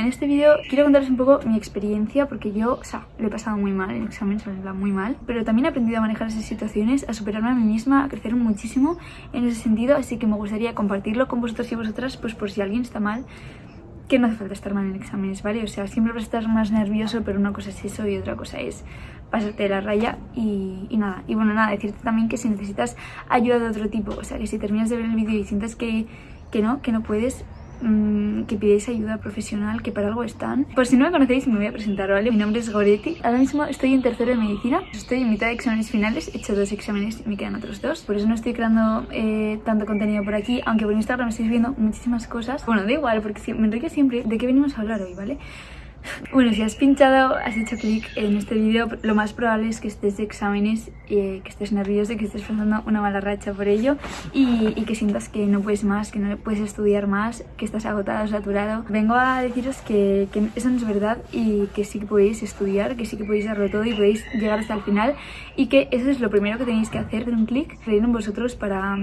En este vídeo quiero contaros un poco mi experiencia porque yo, o sea, lo he pasado muy mal en exámenes, muy mal, pero también he aprendido a manejar esas situaciones, a superarme a mí misma, a crecer muchísimo en ese sentido, así que me gustaría compartirlo con vosotros y vosotras, pues por si alguien está mal, que no hace falta estar mal en exámenes, ¿vale? O sea, siempre vas a estar más nervioso, pero una cosa es eso y otra cosa es pasarte la raya y, y, nada. Y bueno, nada, decirte también que si necesitas ayuda de otro tipo, o sea, que si terminas de ver el vídeo y sientes que, que no, que no puedes, mmm, que pidáis ayuda profesional, que para algo están. Por si no me conocéis, me voy a presentar, ¿vale? Mi nombre es Goretti. Ahora mismo estoy en tercero de medicina. Estoy en mitad de exámenes finales. He hecho dos exámenes y me quedan otros dos. Por eso no estoy creando eh, tanto contenido por aquí, aunque por Instagram estáis viendo muchísimas cosas. Bueno, da igual, porque me enrique siempre de qué venimos a hablar hoy, ¿vale? Bueno, si has pinchado, has hecho clic en este vídeo, lo más probable es que estés de exámenes, eh, que estés nervioso, que estés pasando una mala racha por ello y, y, que sientas que no puedes más, que no puedes estudiar más, que estás agotado, saturado. Vengo a deciros que, que eso no es verdad y que sí que podéis estudiar, que sí que podéis darlo todo y podéis llegar hasta el final y que eso es lo primero que tenéis que hacer, de un clic, creer en vosotros para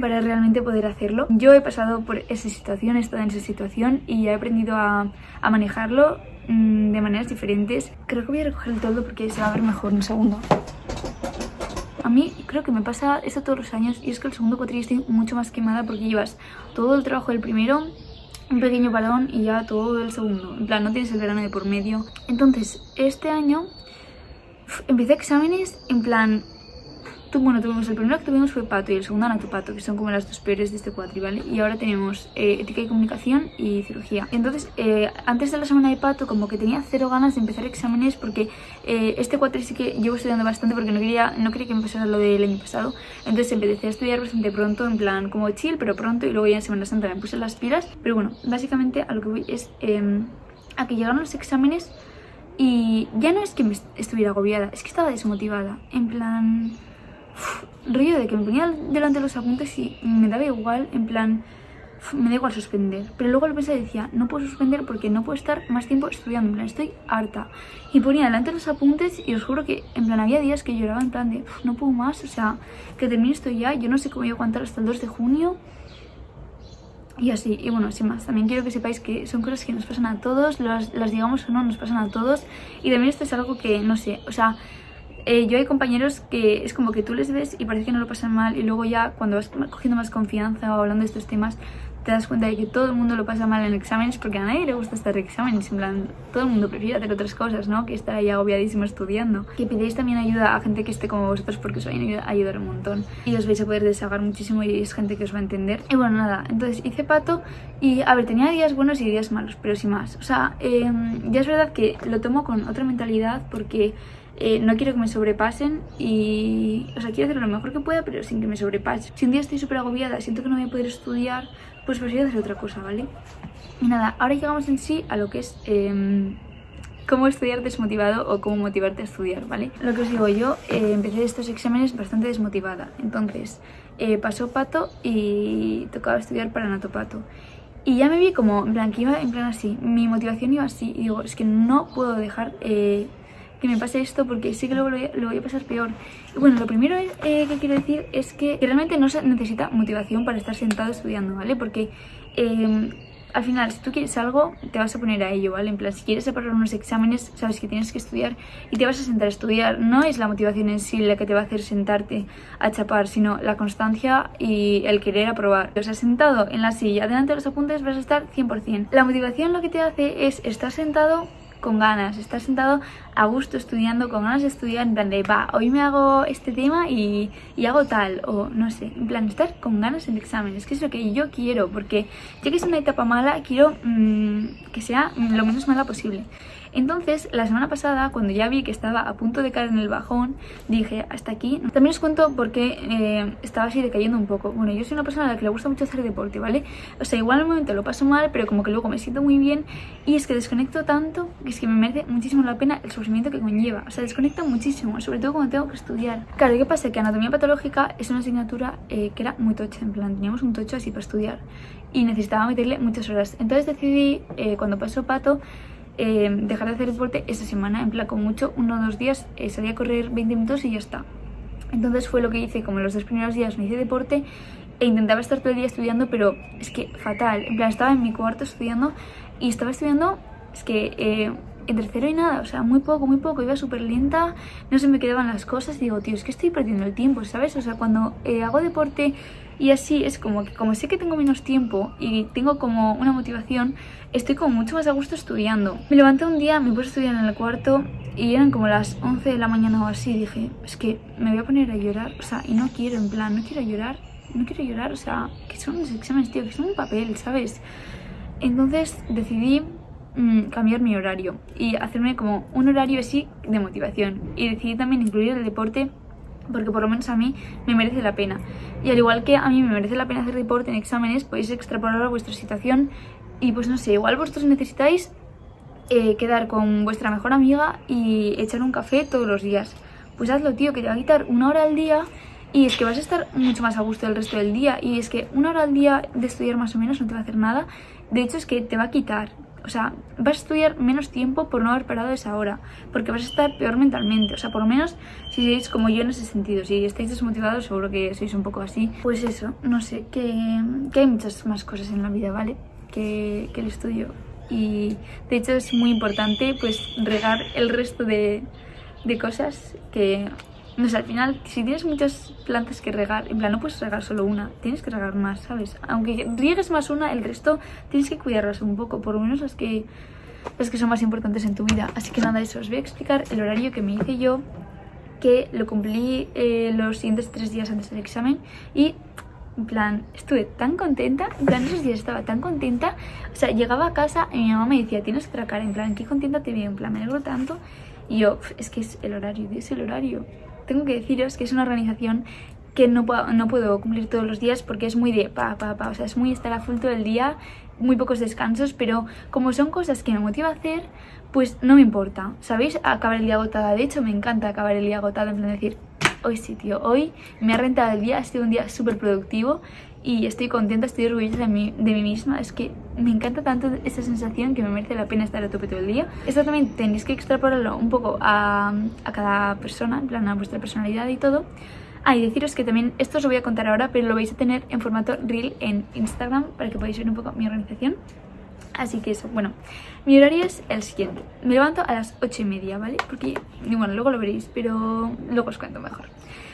para realmente poder hacerlo. Yo he pasado por esa situación, he estado en esa situación y he aprendido a, a manejarlo mmm, de maneras diferentes. Creo que voy a recoger el todo porque se va a ver mejor en un segundo. A mí creo que me pasa esto todos los años y es que el segundo cuatrimestre estoy mucho más quemada porque llevas todo el trabajo del primero, un pequeño balón y ya todo el segundo. En plan, no tienes el verano de por medio. Entonces, este año empecé exámenes en plan bueno, tuvimos el primero que tuvimos fue Pato y el segundo Anatopato, que son como las dos peores de este cuatri, ¿vale? Y ahora tenemos eh, Ética y Comunicación y Cirugía. Entonces, eh, antes de la semana de Pato, como que tenía cero ganas de empezar exámenes porque eh, este cuatri sí que llevo estudiando bastante porque no quería, no quería que me pasara lo del año pasado. Entonces empecé a estudiar bastante pronto, en plan como chill, pero pronto, y luego ya en Semana Santa me puse las pilas. Pero bueno, básicamente a lo que voy es em, a que llegaron los exámenes y ya no es que me estuviera agobiada, es que estaba desmotivada. En plan rollo de que me ponía delante de los apuntes y me daba igual, en plan, me da igual suspender. Pero luego lo pensé y decía, no puedo suspender porque no puedo estar más tiempo estudiando, en plan, estoy harta. Y ponía delante de los apuntes y os juro que, en plan, había días que lloraba en plan de, no puedo más, o sea, que termine esto ya, yo no sé cómo voy a aguantar hasta el 2 de junio. Y así, y bueno, sin más, también quiero que sepáis que son cosas que nos pasan a todos, las digamos o no, nos pasan a todos. Y también esto es algo que, no sé, o sea, eh, yo hay compañeros que es como que tú les ves y parece que no lo pasan mal y luego ya cuando vas cogiendo más confianza o hablando de estos temas te das cuenta de que todo el mundo lo pasa mal en exámenes porque a nadie le gusta estar en exámenes, en plan, todo el mundo prefiere hacer otras cosas, ¿no? Que estar ahí agobiadísimo estudiando. Que pidáis también ayuda a gente que esté como vosotros porque os va a ayudar un montón y os vais a poder desahogar muchísimo y es gente que os va a entender. Y bueno, nada, entonces hice pato y, a ver, tenía días buenos y días malos, pero sin más. O sea, eh, ya es verdad que lo tomo con otra mentalidad porque eh, no quiero que me sobrepasen y... O sea, quiero hacer lo mejor que pueda, pero sin que me sobrepase. Si un día estoy súper agobiada, siento que no voy a poder estudiar, pues prefiero hacer otra cosa, ¿vale? Y nada, ahora llegamos en sí a lo que es... Eh, cómo estudiar desmotivado o cómo motivarte a estudiar, ¿vale? Lo que os digo, yo eh, empecé estos exámenes bastante desmotivada, entonces eh, pasó pato y tocaba estudiar para natopato. Y ya me vi como, en plan, que iba en plan así, mi motivación iba así, y digo, es que no puedo dejar eh, que me pase esto porque sé que luego lo voy a, pasar peor. Y bueno, lo primero eh, que quiero decir es que realmente no se necesita motivación para estar sentado estudiando, ¿vale? Porque em, al final, si tú quieres algo, te vas a poner a ello, ¿vale? En plan, si quieres separar unos exámenes, sabes que tienes que estudiar y te vas a sentar a estudiar. No es la motivación en sí la que te va a hacer sentarte a chapar, sino la constancia y el querer aprobar. Te has sentado en la silla, delante de los apuntes vas a estar 100%. La motivación lo que te hace es estar sentado con ganas, estar sentado a gusto estudiando, con ganas de estudiar, en plan de, va, hoy me hago este tema y, y hago tal, o no sé, en plan, estar con ganas en el examen, es que es lo que yo quiero, porque ya que es una etapa mala, quiero mmm, que sea lo menos mala posible. Entonces, la semana pasada, cuando ya vi que estaba a punto de caer en el bajón, dije, hasta aquí. También os cuento por qué eh, estaba así decayendo un poco. Bueno, yo soy una persona a la que le gusta mucho hacer deporte, ¿vale? O sea, igual en el momento lo paso mal, pero como que luego me siento muy bien y es que desconecto tanto que es que me merece muchísimo la pena el sufrimiento que conlleva. O sea, desconecta muchísimo, sobre todo cuando tengo que estudiar. Claro, ¿qué pasa? Que anatomía patológica es una asignatura eh, que era muy tocha, en plan, teníamos un tocho así para estudiar y necesitaba meterle muchas horas. Entonces decidí, eh, cuando pasó pato, eh, dejar de hacer deporte esa semana, en plan con mucho, uno o dos días eh, salí a correr 20 minutos y ya está. Entonces fue lo que hice, como los dos primeros días no hice deporte e intentaba estar todo el día estudiando, pero es que fatal, en plan estaba en mi cuarto estudiando y estaba estudiando, es que eh, en tercero y nada, o sea, muy poco, muy poco, iba súper lenta, no se me quedaban las cosas y digo, tío, es que estoy perdiendo el tiempo, ¿sabes? O sea, cuando eh, hago deporte y así es como que como sé que tengo menos tiempo y tengo como una motivación, estoy como mucho más a gusto estudiando. Me levanté un día, me puse a estudiar en el cuarto y eran como las 11 de la mañana o así, dije, es que me voy a poner a llorar, o sea, y no quiero, en plan, no quiero llorar, no quiero llorar, o sea, que son los exámenes, tío, que son un papel, ¿sabes? Entonces decidí mm, cambiar mi horario y hacerme como un horario así de motivación y decidí también incluir el deporte porque por lo menos a mí me merece la pena. Y al igual que a mí me merece la pena hacer deporte en exámenes, podéis extrapolar a vuestra situación y pues no sé, igual vosotros necesitáis eh, quedar con vuestra mejor amiga y echar un café todos los días. Pues hazlo, tío, que te va a quitar una hora al día y es que vas a estar mucho más a gusto el resto del día y es que una hora al día de estudiar más o menos no te va a hacer nada. De hecho es que te va a quitar o sea, vas a estudiar menos tiempo por no haber parado esa hora, porque vas a estar peor mentalmente, o sea, por lo menos si sois como yo en ese sentido, si estáis desmotivados seguro que sois un poco así, pues eso, no sé, que, hay muchas más cosas en la vida, ¿vale? Que, el estudio. Y de hecho es muy importante pues regar el resto de cosas que no sé, al final, si tienes muchas plantas que regar, en plan, no puedes regar solo una, tienes que regar más, ¿sabes? Aunque riegues más una, el resto tienes que cuidarlas un poco, por lo menos las que, las que son más importantes en tu vida. Así que nada, eso, os voy a explicar el horario que me hice yo, que lo cumplí eh, los siguientes tres días antes del examen y en plan, estuve tan contenta, en plan, esos días estaba tan contenta, o sea, llegaba a casa y mi mamá me decía, tienes que cara, en plan, qué contenta te veo, en plan, me alegro tanto, y yo, es que es el horario, es el horario tengo que deciros que es una organización que no puedo, no puedo cumplir todos los días porque es muy de pa, pa, pa, o sea, es muy estar a full todo el día, muy pocos descansos, pero como son cosas que me motiva a hacer, pues no me importa, ¿sabéis? Acabar el día agotada, de hecho me encanta acabar el día agotada, en plan decir, hoy sí, tío, hoy me ha rentado el día, ha sido un día súper productivo y estoy contenta, estoy orgullosa de mí, de mí misma. Es que me encanta tanto esa sensación que me merece la pena estar a tope todo el día. Esto también tenéis que extrapolarlo un poco a, a cada persona, en plan a vuestra personalidad y todo. Ah, y deciros que también, esto os lo voy a contar ahora, pero lo vais a tener en formato reel en Instagram para que podáis ver un poco mi organización. Así que eso, bueno, mi horario es el siguiente. Me levanto a las 8 y media, ¿vale? Porque, bueno, luego lo veréis, pero luego os cuento mejor.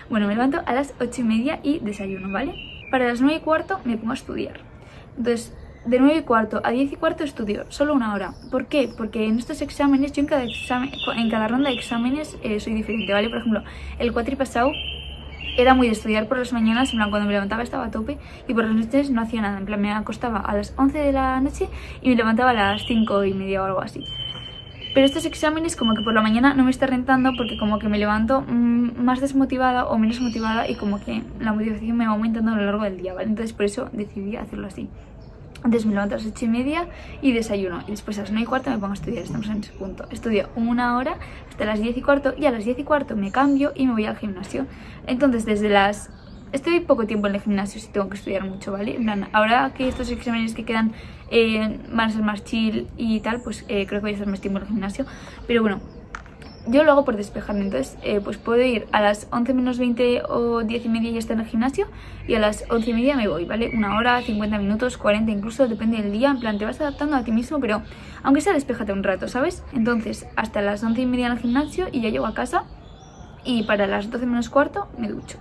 Bueno, me levanto a las 8 y media y desayuno, ¿vale? Para las 9 y cuarto me pongo a estudiar. Entonces, de 9 y cuarto a 10 y cuarto estudio, solo una hora. ¿Por qué? Porque en estos exámenes, yo en cada, examen, en cada ronda de exámenes eh, soy diferente, ¿vale? Por ejemplo, el pasado era muy de estudiar por las mañanas, en plan cuando me levantaba estaba a tope y por las noches no hacía nada, en plan me acostaba a las 11 de la noche y me levantaba a las 5 y media o algo así. Pero estos exámenes como que por la mañana no me está rentando porque como que me levanto mm, más desmotivada o menos motivada y como que la motivación me va aumentando a lo largo del día, ¿vale? Entonces por eso decidí hacerlo así. Entonces me levanto a las 8 y media y desayuno. Y después a las 9 y cuarto me pongo a estudiar. Estamos en ese punto. Estudio una hora hasta las 10 y cuarto y a las 10 y cuarto me cambio y me voy al gimnasio. Entonces desde las Estoy poco tiempo en el gimnasio si tengo que estudiar mucho, ¿vale? ahora que estos exámenes que quedan eh, van a ser más chill y tal, pues eh, creo que voy a estar más tiempo en el gimnasio. Pero bueno, yo lo hago por despejarme, entonces eh, pues puedo ir a las 11 menos 20 o 10 y media y ya estar en el gimnasio y a las 11 y media me voy, ¿vale? Una hora, 50 minutos, 40 incluso, depende del día, en plan te vas adaptando a ti mismo, pero aunque sea despejate un rato, ¿sabes? Entonces hasta las 11 y media en el gimnasio y ya llego a casa y para las 12 menos cuarto me ducho.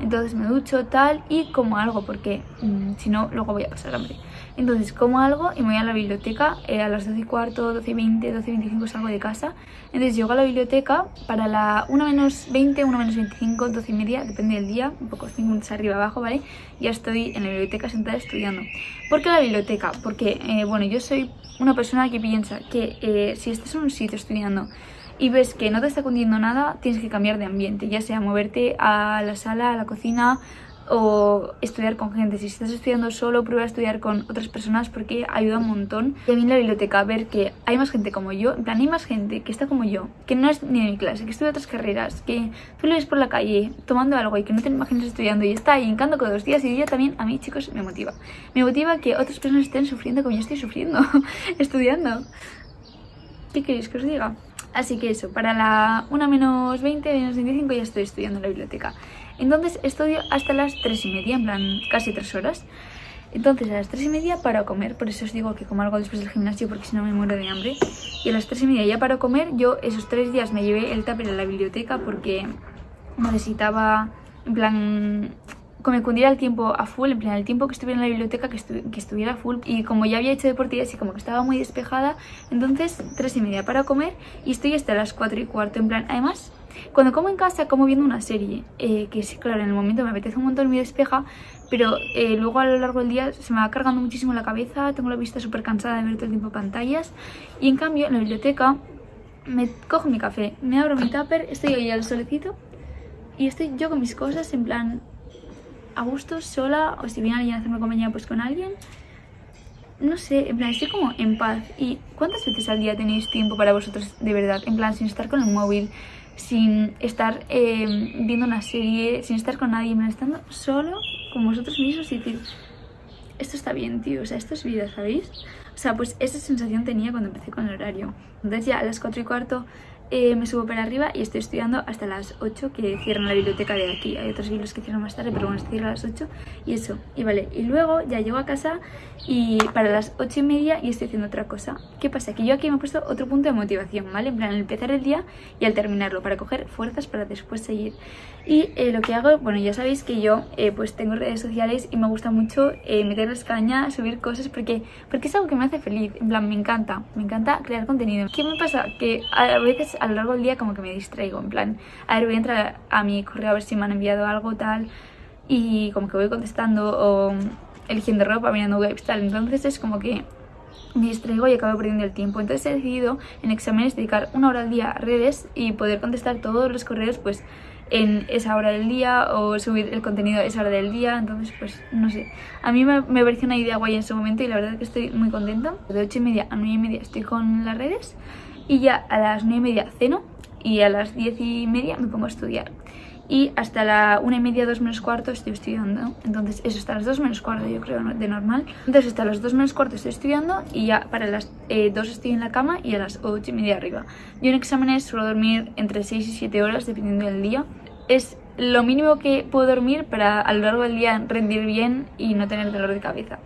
Entonces me ducho tal y como algo porque mm, si no luego voy a pasar hambre. Entonces como algo y me voy a la biblioteca eh, a las 12 y cuarto, 12 y 20, 12 y 25 salgo de casa. Entonces llego a la biblioteca para la 1 menos 20, 1 menos 25, 12 y media, depende del día, un poco 5 minutos arriba abajo, ¿vale? Ya estoy en la biblioteca sentada estudiando. ¿Por qué la biblioteca? Porque, eh, bueno, yo soy una persona que piensa que eh, si estás en un sitio estudiando y ves que no te está cundiendo nada, tienes que cambiar de ambiente, ya sea moverte a la sala, a la cocina o estudiar con gente. Si estás estudiando solo, prueba a estudiar con otras personas porque ayuda un montón. Mí en la biblioteca ver que hay más gente como yo, en plan hay más gente que está como yo, que no es ni de mi clase, que estudia otras carreras, que tú lo ves por la calle tomando algo y que no te imaginas estudiando y está ahí encando con dos días y día también a mí chicos me motiva. Me motiva que otras personas estén sufriendo como yo estoy sufriendo, estudiando. ¿Qué queréis que os diga? Así que eso, para la 1 menos 20, menos 25 ya estoy estudiando la biblioteca. Entonces estudio hasta las 3 y media, en plan casi 3 horas. Entonces a las 3 y media paro a comer, por eso os digo que como algo después del gimnasio porque si no me muero de hambre. Y a las 3 y media ya paro a comer, yo esos 3 días me llevé el tupper a la biblioteca porque necesitaba, en plan, que me cundiera el tiempo a full, en plan el tiempo que estuviera en la biblioteca que, estuviera full. Y como ya había hecho deportes y como que estaba muy despejada, entonces 3 y media para comer y estoy hasta las 4 y cuarto, en plan, además cuando como en casa como viendo una serie, eh, que sí, claro, en el momento me apetece un montón, me despeja, pero eh, luego a lo largo del día se me va cargando muchísimo la cabeza, tengo la vista súper cansada de ver todo el tiempo pantallas. Y en cambio en la biblioteca me cojo mi café, me abro mi tupper, estoy ahí al solecito y estoy yo con mis cosas en plan a gusto, sola, o si viene alguien a hacerme compañía pues con alguien. No sé, en plan, estoy como en paz. ¿Y cuántas veces al día tenéis tiempo para vosotros de verdad? En plan, sin estar con el móvil, sin estar eh, viendo una serie, sin estar con nadie, estando solo con vosotros mismos y decir, esto está bien, tío, o sea, esto es vida, ¿sabéis? O sea, pues esa sensación tenía cuando empecé con el horario. Entonces ya a las 4 y cuarto eh, me subo para arriba y estoy estudiando hasta las 8 que cierran la biblioteca de aquí. Hay otros libros que cierran más tarde, pero bueno, cierra a las 8 y eso. Y vale, y luego ya llego a casa y para las 8 y media y estoy haciendo otra cosa. ¿Qué pasa? Que yo aquí me he puesto otro punto de motivación, ¿vale? En plan, al empezar el día y al terminarlo, para coger fuerzas para después seguir. Y eh, lo que hago, bueno, ya sabéis que yo eh, pues tengo redes sociales y me gusta mucho meterles caña, subir cosas porque, porque es algo que me hace feliz. En plan, me encanta, me encanta crear contenido. ¿Qué me pasa? Que a veces a lo largo del día como que me distraigo, en plan, a ver, voy a entrar a mi correo a ver si me han enviado algo tal y como que voy contestando o eligiendo ropa, mirando webs tal, entonces es como que me distraigo y acabo perdiendo el tiempo. Entonces he decidido en exámenes dedicar una hora al día a redes y poder contestar todos los correos pues en esa hora del día o subir el contenido a esa hora del día, entonces pues no sé. A mí me, me pareció una idea guay en ese momento y la verdad es que estoy muy contenta. De 8 y media a 9 y media estoy con las redes y ya a las 9 y media ceno y a las 10 y media me pongo a estudiar. Y hasta la 1 y media, 2 menos cuarto estoy estudiando. Entonces eso hasta las 2 menos cuarto yo creo de normal. Entonces hasta las 2 menos cuarto estoy estudiando y ya para las eh, 2 estoy en la cama y a las 8 y media arriba. Yo en exámenes suelo dormir entre 6 y 7 horas dependiendo del día. Es lo mínimo que puedo dormir para a lo largo del día rendir bien y no tener dolor de cabeza.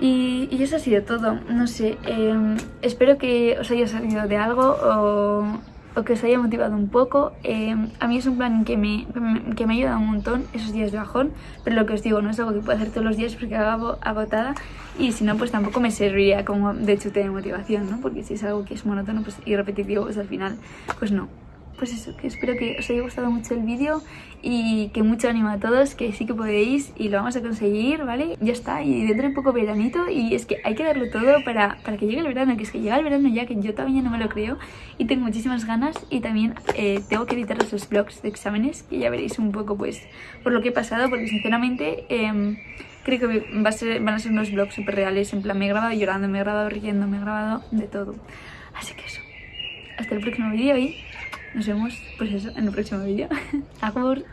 Y, eso ha sido todo, no sé, em, espero que os haya salido de algo o, que os haya motivado un poco. Em, a mí es un plan que me, que me ayuda un montón esos días de bajón, pero lo que os digo, no es algo que puedo hacer todos los días porque acabo agotada y si no, pues tampoco me serviría como de chute de motivación, ¿no? Porque si es algo que es monótono pues, y repetitivo, pues al final, pues no pues eso, que espero que os haya gustado mucho el vídeo y que mucho ánimo a todos, que sí que podéis y lo vamos a conseguir, ¿vale? Ya está, y dentro de poco veranito y es que hay que darlo todo para, para que llegue el verano, que es que llega el verano ya, que yo todavía no me lo creo y tengo muchísimas ganas y también eh, tengo que editar los vlogs de exámenes, que ya veréis un poco pues por lo que he pasado, porque sinceramente... Em, creo que van a ser unos vlogs súper reales, en plan me he grabado llorando, me he grabado riendo, me he grabado de todo. Así que eso, hasta el próximo vídeo y nos vemos pues eso en el próximo vídeo. Agur.